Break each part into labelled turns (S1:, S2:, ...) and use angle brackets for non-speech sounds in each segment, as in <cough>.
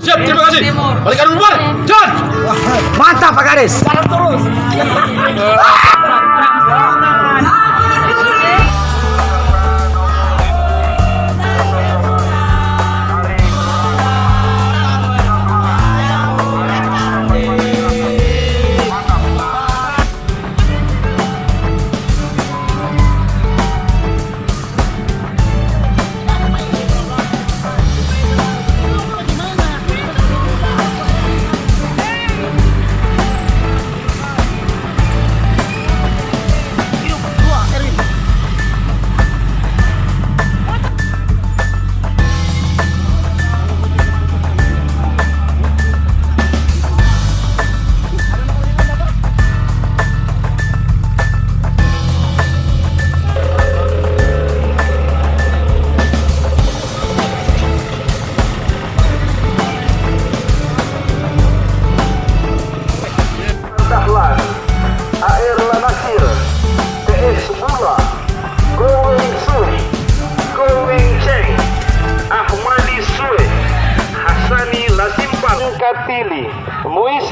S1: Siap, terima kasih. Balikan dulu, Bar. John.
S2: Mantap Pak Garis.
S3: Dahlan, <laughs> <laughs>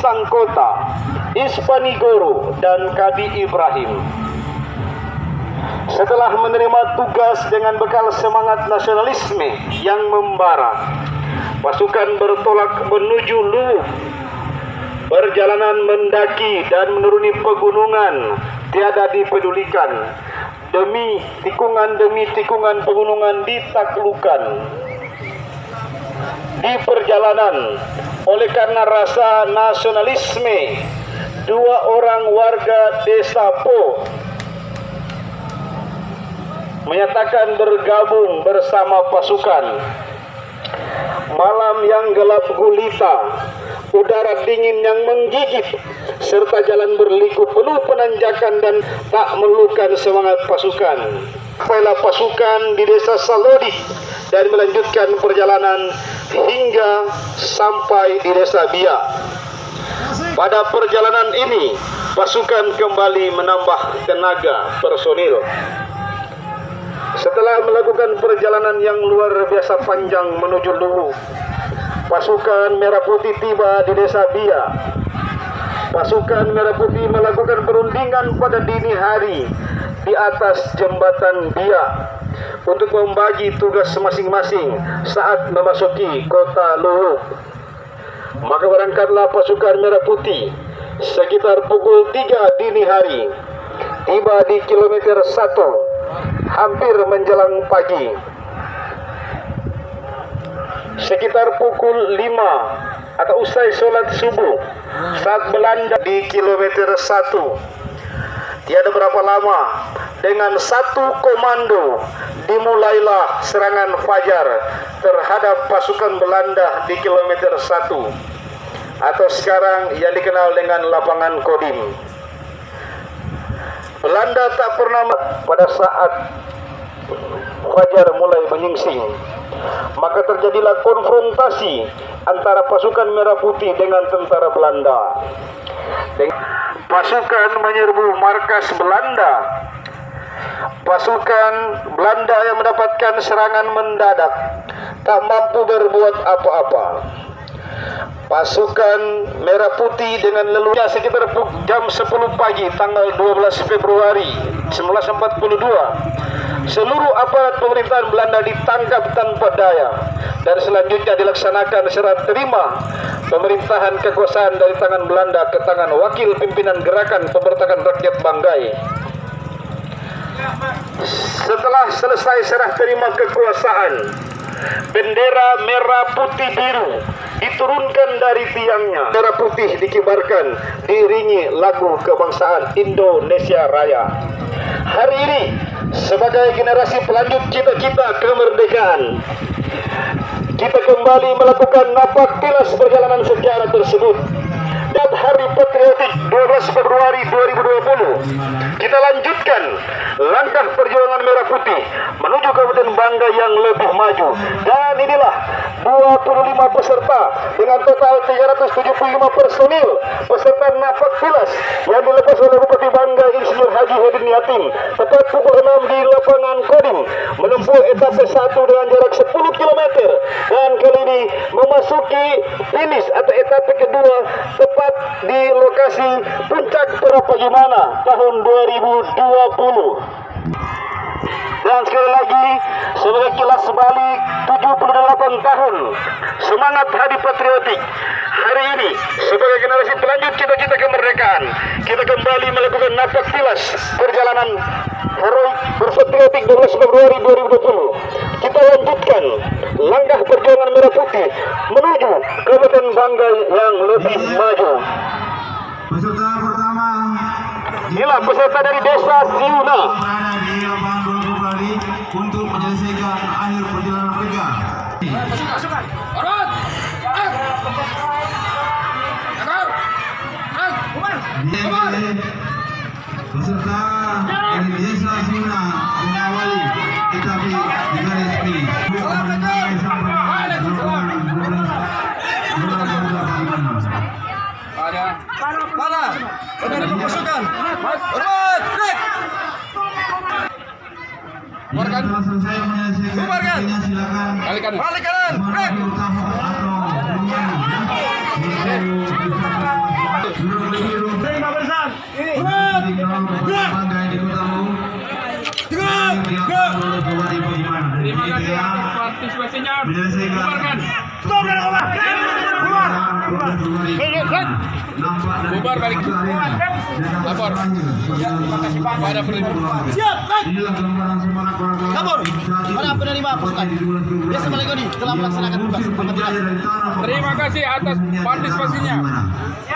S3: Muis Sangkota, Ispanigoro, dan Kadi Ibrahim. Setelah menerima tugas dengan bekal semangat nasionalisme yang membara, pasukan bertolak menuju Luwu Perjalanan mendaki dan menuruni pegunungan tiada dipedulikan. Demi tikungan demi tikungan pegunungan ditaklukan. Di perjalanan, oleh karena rasa nasionalisme, dua orang warga desa Po menyatakan bergabung bersama pasukan. Malam yang gelap gulita, udara dingin yang menggigit, serta jalan berliku penuh penanjakan dan tak melukan semangat pasukan. Sampailah pasukan di desa Salodi dan melanjutkan perjalanan hingga sampai di desa Bia. Pada perjalanan ini, pasukan kembali menambah tenaga personil. Setelah melakukan perjalanan yang luar biasa panjang menuju Luwu, pasukan Merah Putih tiba di desa Bia. Pasukan Merah Putih melakukan perundingan pada dini hari di atas jembatan Bia untuk membagi tugas masing-masing saat memasuki kota Luwu. Maka berangkatlah pasukan Merah Putih sekitar pukul 3 dini hari tiba di kilometer 1 hampir menjelang pagi. Sekitar pukul 5 atau usai sholat subuh. Saat Belanda di kilometer 1 tiada berapa lama. Dengan satu komando dimulailah serangan fajar terhadap pasukan Belanda di kilometer 1 atau sekarang yang dikenal dengan lapangan Kodim. Belanda tak pernah pada saat fajar mulai menyingsing maka terjadilah konfrontasi antara pasukan merah putih dengan tentara Belanda. Pasukan menyerbu markas Belanda. Pasukan Belanda yang mendapatkan serangan mendadak tak mampu berbuat apa-apa. Pasukan Merah Putih dengan leluhurnya sekitar jam 10 pagi tanggal 12 Februari 1942 seluruh aparat pemerintahan Belanda ditangkap tanpa daya. Dan selanjutnya dilaksanakan serah terima pemerintahan kekuasaan dari tangan Belanda ke tangan wakil pimpinan gerakan pemberontakan rakyat Banggai. Setelah selesai serah terima kekuasaan bendera merah putih biru diturunkan dari tiangnya. Merah putih dikibarkan diiringi lagu kebangsaan Indonesia Raya. Hari ini sebagai generasi pelanjut cita-cita kemerdekaan kita kembali melakukan napak tilas perjalanan sejarah tersebut dan Hari Patriotik 12 Februari 2020. Kita lanjutkan langkah perjuangan Merah Putih menuju Kabupaten Bangga yang lebih maju. Dan inilah 25 peserta dengan total 375 personil peserta nafak tilas yang dilepas oleh Bupati Bangga Insinyur Haji Hedin Yatim tepat pukul 6 di lapangan Kodim menempuh etape 1 dengan jarak 10 km dan kali ini memasuki finish atau etape kedua tepat di lokasi puncak Terapagimana tahun 2020 dan sekali lagi sebagai kilas balik 78 tahun semangat hari patriotik. Hari ini sebagai generasi pelanjut cita-cita kemerdekaan kita kembali melakukan nafas tilas perjalanan heroik berpatriotik 12 Februari 2020 kita lanjutkan langkah perjuangan merah putih menuju Kabupaten Bangga yang lebih maju.
S4: Peserta pertama
S3: inilah peserta dari desa Siuna
S4: kembali untuk menyelesaikan akhir perjalanan mereka. Peserta dari desa Suna mengawali tetapi di garis finish. Mengenai sampai gelombang 12 bola bola bagaimana?
S1: Pada. Pada. Penerima pasukan. Hormat! Break!
S4: Menyelesaikan
S1: Bubarkan.
S4: waktunya silakan
S1: Balik kanan. Balik kanan. Break!
S4: atau Terima
S1: Terima kasih atas partisipasinya. Bubarkan. Bubar balik. Lapor. Pada penerima.
S4: Siap, Kabur. Para penerima pasukan. Desa Balekoni telah melaksanakan tugas
S1: Terima kasih atas partisipasinya.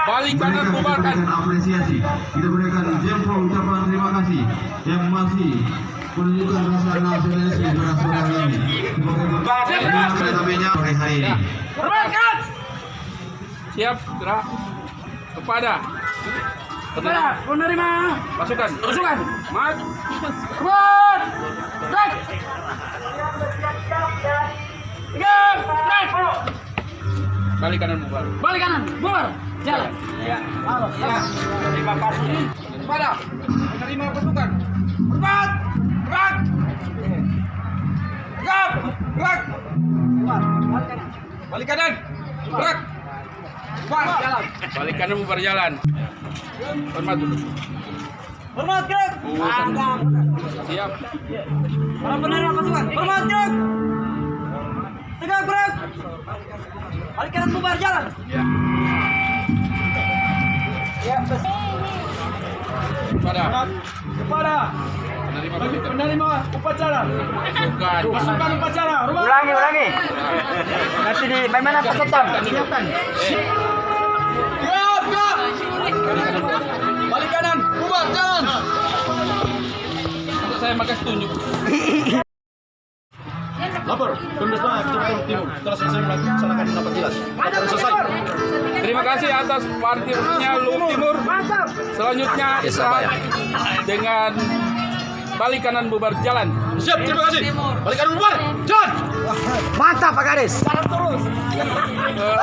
S1: Balik kanan bubarkan.
S4: apresiasi. Kita berikan jempol ucapan terima kasih yang masih menunjukkan rasa nasionalisme pada saudara ini. Sebagai sore hari ini.
S1: Hormatkan. Siap, gerak. Kepada. Kepada penerima pasukan. Pasukan. Maju. Kuat tiga break balik kanan bubar balik. Kanan. Bubar jalan. Ya. Terima kasih. Kepada. Penerima pasukan. Hormat gerak gerak gerak balik kanan. Gerak bubar jalan balik kanan bubar jalan hormat dulu
S5: Hormat gerak.
S1: siap
S5: Para penerima pasukan. Hormat gerak. Tegak gerak. Balik kanan bubar jalan.
S1: ya
S5: Ya, bes.
S1: kepada
S5: Kepada
S1: penerima
S5: upacara.
S1: pasukan
S5: Pasukan upacara.
S2: Ulangi, ulangi. Nanti di bagaimana peserta? Siapkan.
S5: Balik kanan bubar jalan.
S1: untuk saya
S2: Lapor, Kecamatan Timur telah selesai melaksanakan rapat jelas. Laporan selesai.
S1: Terima kasih atas partisipasinya Luhut Timur. Selanjutnya istirahat dengan balik kanan bubar jalan.
S2: Siap, terima kasih. Balik kanan bubar. Jalan. Mantap Pak Garis.
S1: Eh,